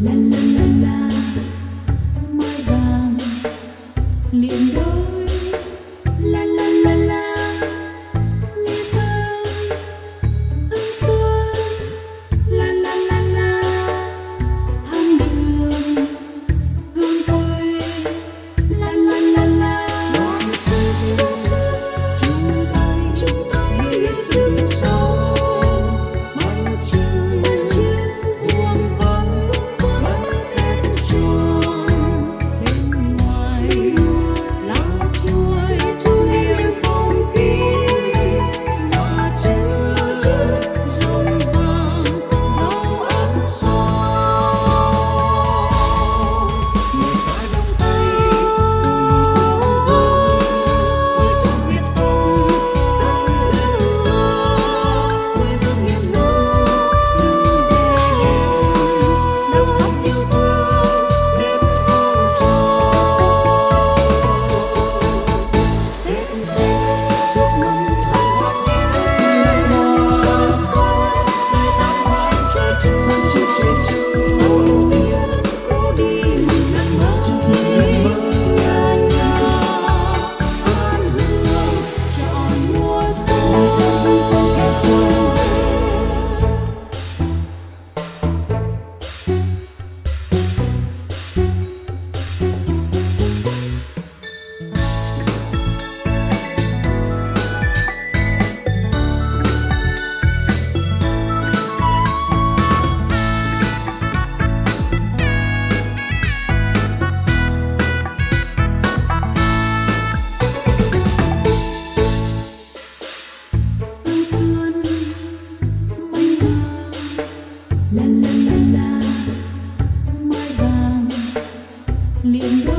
啦啦啦啦。脸